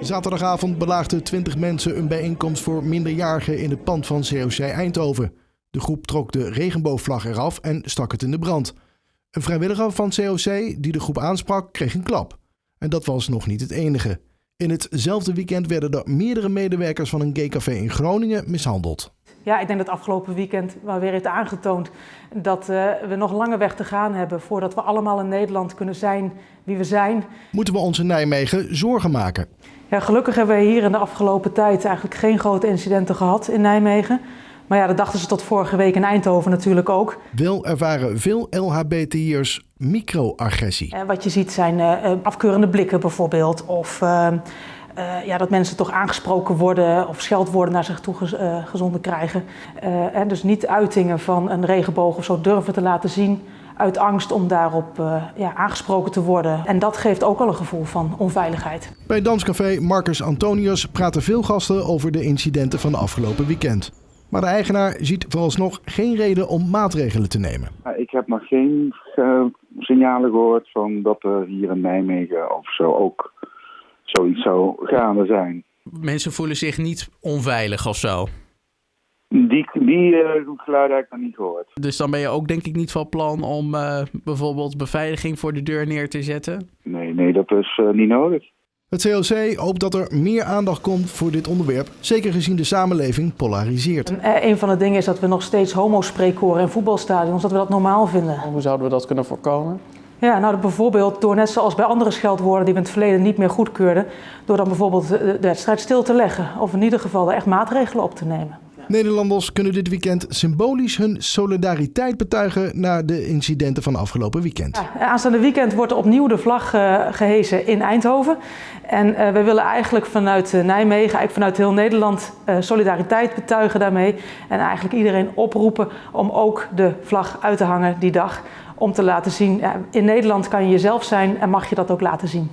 Zaterdagavond belaagden 20 mensen een bijeenkomst voor minderjarigen in het pand van COC Eindhoven. De groep trok de regenboogvlag eraf en stak het in de brand. Een vrijwilliger van COC die de groep aansprak, kreeg een klap. En dat was nog niet het enige. In hetzelfde weekend werden er meerdere medewerkers van een gaycafé in Groningen mishandeld. Ja, ik denk dat afgelopen weekend wel weer heeft aangetoond dat uh, we nog lange weg te gaan hebben voordat we allemaal in Nederland kunnen zijn wie we zijn. Moeten we ons in Nijmegen zorgen maken? Ja, gelukkig hebben we hier in de afgelopen tijd eigenlijk geen grote incidenten gehad in Nijmegen. Maar ja, dat dachten ze tot vorige week in Eindhoven natuurlijk ook. Wel ervaren veel LHBTI'ers microagressie. Uh, wat je ziet zijn uh, afkeurende blikken bijvoorbeeld of... Uh, ja, dat mensen toch aangesproken worden of scheldwoorden naar zich toe uh, gezonden krijgen. Uh, en dus niet uitingen van een regenboog of zo durven te laten zien uit angst om daarop ja, aangesproken te worden. En dat geeft ook al een gevoel van onveiligheid. Bij Danscafé Marcus Antonius praten veel gasten over de incidenten van de afgelopen weekend. Maar de eigenaar ziet vooralsnog geen reden om maatregelen te nemen. Ik heb nog geen signalen gehoord van dat er hier in Nijmegen of zo ook zoiets zou gaande zijn. Mensen voelen zich niet onveilig of zo? Die, die uh, geluiden heb ik nog niet gehoord. Dus dan ben je ook denk ik niet van plan om uh, bijvoorbeeld beveiliging voor de deur neer te zetten? Nee, nee dat is uh, niet nodig. Het CLC hoopt dat er meer aandacht komt voor dit onderwerp, zeker gezien de samenleving polariseert. En een van de dingen is dat we nog steeds homo-spreek horen in voetbalstadions, dat we dat normaal vinden. Hoe zouden we dat kunnen voorkomen? Ja, nou bijvoorbeeld door net zoals bij andere scheldwoorden die we in het verleden niet meer goedkeurden, door dan bijvoorbeeld de wedstrijd stil te leggen of in ieder geval er echt maatregelen op te nemen. Nederlanders kunnen dit weekend symbolisch hun solidariteit betuigen na de incidenten van afgelopen weekend. Ja, aanstaande weekend wordt opnieuw de vlag uh, gehezen in Eindhoven. En uh, we willen eigenlijk vanuit uh, Nijmegen, eigenlijk vanuit heel Nederland, solidariteit betuigen daarmee. En eigenlijk iedereen oproepen om ook de vlag uit te hangen die dag om te laten zien, ja, in Nederland kan je jezelf zijn en mag je dat ook laten zien.